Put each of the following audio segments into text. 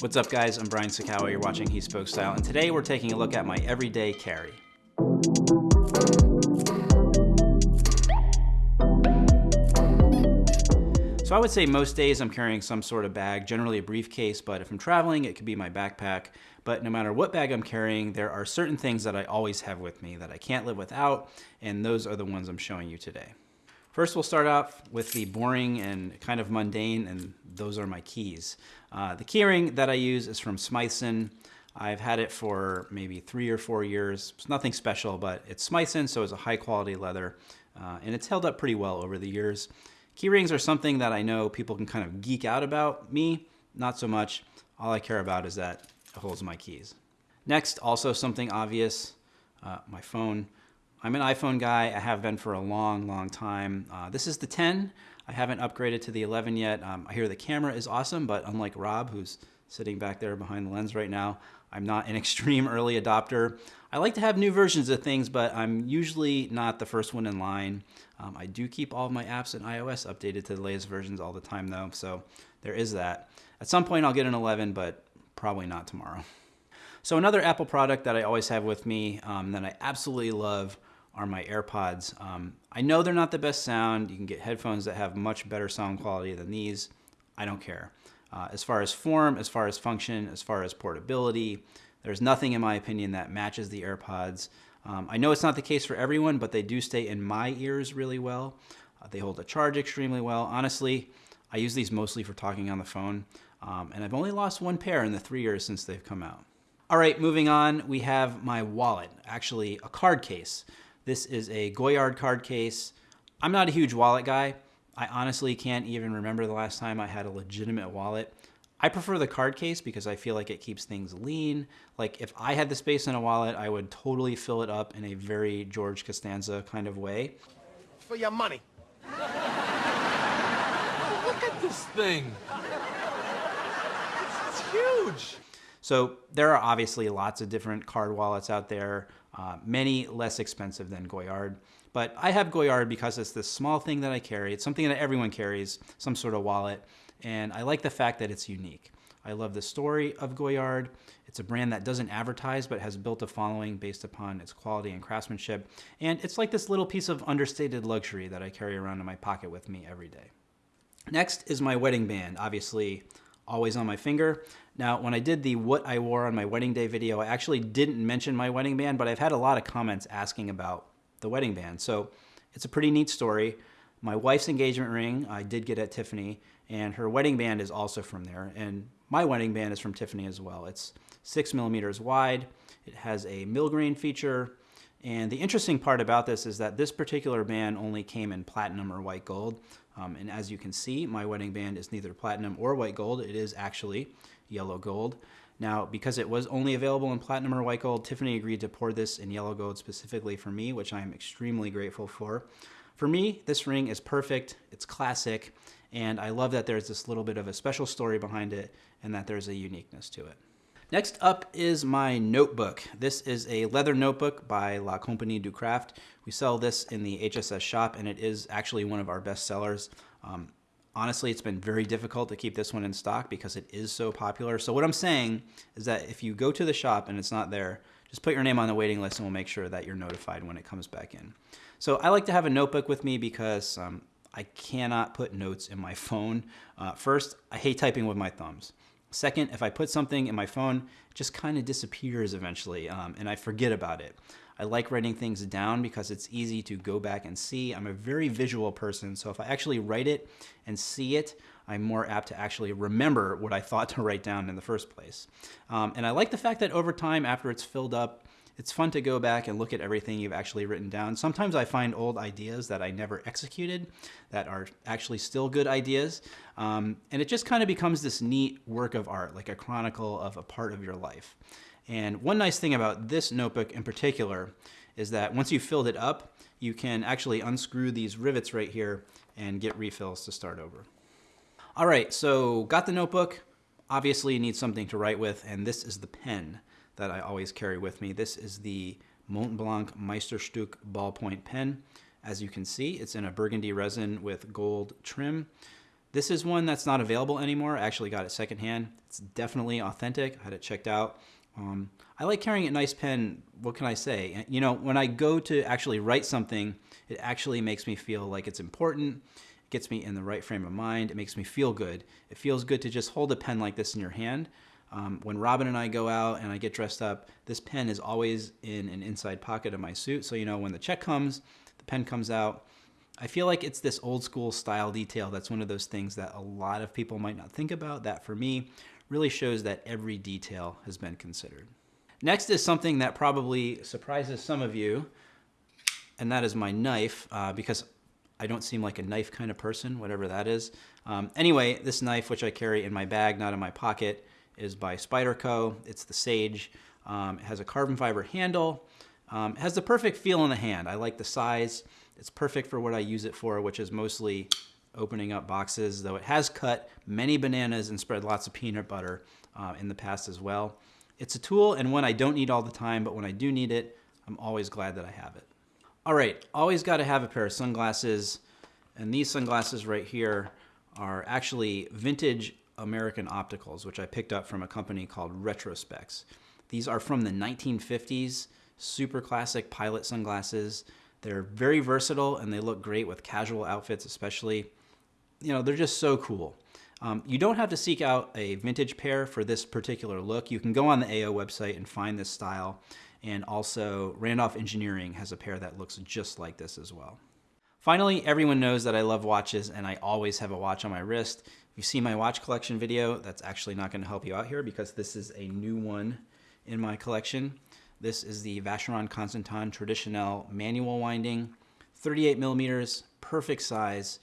What's up guys, I'm Brian Sacawa, you're watching He Spoke Style, and today we're taking a look at my everyday carry. So I would say most days I'm carrying some sort of bag, generally a briefcase, but if I'm traveling, it could be my backpack. But no matter what bag I'm carrying, there are certain things that I always have with me that I can't live without, and those are the ones I'm showing you today. First, we'll start off with the boring and kind of mundane, and those are my keys. Uh, the keyring that I use is from Smythson. I've had it for maybe three or four years. It's nothing special, but it's Smythson, so it's a high quality leather, uh, and it's held up pretty well over the years. Keyrings are something that I know people can kind of geek out about. Me, not so much. All I care about is that it holds my keys. Next, also something obvious, uh, my phone. I'm an iPhone guy. I have been for a long, long time. Uh, this is the 10. I haven't upgraded to the 11 yet. Um, I hear the camera is awesome, but unlike Rob, who's sitting back there behind the lens right now, I'm not an extreme early adopter. I like to have new versions of things, but I'm usually not the first one in line. Um, I do keep all of my apps and iOS updated to the latest versions all the time though, so there is that. At some point I'll get an 11, but probably not tomorrow. So another Apple product that I always have with me um, that I absolutely love are my AirPods. Um, I know they're not the best sound. You can get headphones that have much better sound quality than these. I don't care. Uh, as far as form, as far as function, as far as portability, there's nothing in my opinion that matches the AirPods. Um, I know it's not the case for everyone, but they do stay in my ears really well. Uh, they hold a charge extremely well. Honestly, I use these mostly for talking on the phone, um, and I've only lost one pair in the three years since they've come out. All right, moving on, we have my wallet, actually a card case. This is a Goyard card case. I'm not a huge wallet guy. I honestly can't even remember the last time I had a legitimate wallet. I prefer the card case because I feel like it keeps things lean. Like if I had the space in a wallet, I would totally fill it up in a very George Costanza kind of way. For your money. Look at this thing. It's, it's, huge. So there are obviously lots of different card wallets out there, uh, many less expensive than Goyard. But I have Goyard because it's this small thing that I carry. It's something that everyone carries, some sort of wallet and I like the fact that it's unique. I love the story of Goyard. It's a brand that doesn't advertise but has built a following based upon its quality and craftsmanship. And it's like this little piece of understated luxury that I carry around in my pocket with me every day. Next is my wedding band, obviously always on my finger. Now, when I did the what I wore on my wedding day video, I actually didn't mention my wedding band, but I've had a lot of comments asking about the wedding band. So it's a pretty neat story. My wife's engagement ring I did get at Tiffany, and her wedding band is also from there. And my wedding band is from Tiffany as well. It's six millimeters wide. It has a millgrain feature. And the interesting part about this is that this particular band only came in platinum or white gold. Um, and as you can see, my wedding band is neither platinum or white gold. It is actually yellow gold. Now, because it was only available in platinum or white gold, Tiffany agreed to pour this in yellow gold specifically for me, which I am extremely grateful for. For me, this ring is perfect, it's classic, and I love that there's this little bit of a special story behind it and that there's a uniqueness to it. Next up is my notebook. This is a leather notebook by La Compagnie du Craft. We sell this in the HSS shop and it is actually one of our best sellers. Um, honestly, it's been very difficult to keep this one in stock because it is so popular. So what I'm saying is that if you go to the shop and it's not there, just put your name on the waiting list and we'll make sure that you're notified when it comes back in. So I like to have a notebook with me because um, I cannot put notes in my phone. Uh, first, I hate typing with my thumbs. Second, if I put something in my phone, it just kind of disappears eventually um, and I forget about it. I like writing things down because it's easy to go back and see. I'm a very visual person, so if I actually write it and see it, I'm more apt to actually remember what I thought to write down in the first place. Um, and I like the fact that over time, after it's filled up, it's fun to go back and look at everything you've actually written down. Sometimes I find old ideas that I never executed that are actually still good ideas. Um, and it just kind of becomes this neat work of art, like a chronicle of a part of your life. And one nice thing about this notebook in particular is that once you've filled it up, you can actually unscrew these rivets right here and get refills to start over. All right, so got the notebook. Obviously you need something to write with, and this is the pen that I always carry with me. This is the Montblanc Meisterstück ballpoint pen. As you can see, it's in a burgundy resin with gold trim. This is one that's not available anymore. I actually got it secondhand. It's definitely authentic. I had it checked out. Um, I like carrying a nice pen. What can I say? You know, when I go to actually write something, it actually makes me feel like it's important. It gets me in the right frame of mind. It makes me feel good. It feels good to just hold a pen like this in your hand. Um, when Robin and I go out and I get dressed up, this pen is always in an inside pocket of my suit. So, you know, when the check comes, the pen comes out. I feel like it's this old school style detail that's one of those things that a lot of people might not think about. That for me really shows that every detail has been considered. Next is something that probably surprises some of you, and that is my knife, uh, because I don't seem like a knife kind of person, whatever that is. Um, anyway, this knife, which I carry in my bag, not in my pocket, is by Spyderco. It's the Sage. Um, it has a carbon fiber handle. Um, it has the perfect feel in the hand. I like the size. It's perfect for what I use it for, which is mostly opening up boxes, though it has cut many bananas and spread lots of peanut butter uh, in the past as well. It's a tool and one I don't need all the time, but when I do need it, I'm always glad that I have it. All right, always got to have a pair of sunglasses, and these sunglasses right here are actually vintage American opticals, which I picked up from a company called Retrospecs. These are from the 1950s, super classic pilot sunglasses. They're very versatile and they look great with casual outfits, especially. You know, they're just so cool. Um, you don't have to seek out a vintage pair for this particular look. You can go on the AO website and find this style. And also, Randolph Engineering has a pair that looks just like this as well. Finally, everyone knows that I love watches and I always have a watch on my wrist. If you see my watch collection video, that's actually not going to help you out here because this is a new one in my collection. This is the Vacheron Constantin Traditionnel manual winding, 38 millimeters, perfect size,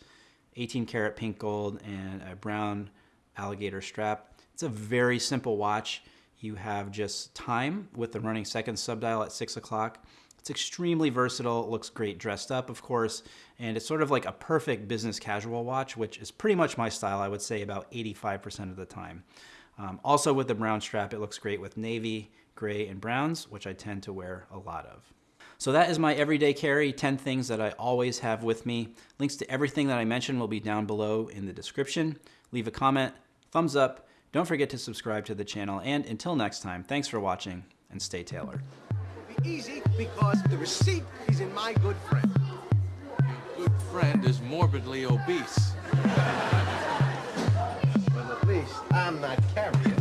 18 karat pink gold, and a brown alligator strap. It's a very simple watch. You have just time with the running second subdial at six o'clock. It's extremely versatile. Looks great dressed up, of course, and it's sort of like a perfect business casual watch, which is pretty much my style, I would say about 85% of the time. Um, also with the brown strap, it looks great with navy, gray, and browns, which I tend to wear a lot of. So that is my everyday carry, 10 things that I always have with me. Links to everything that I mentioned will be down below in the description. Leave a comment, thumbs up, don't forget to subscribe to the channel, and until next time, thanks for watching, and stay tailored. Easy because the receipt is in my good friend. Your Good friend is morbidly obese. Well, at least I'm not carrying.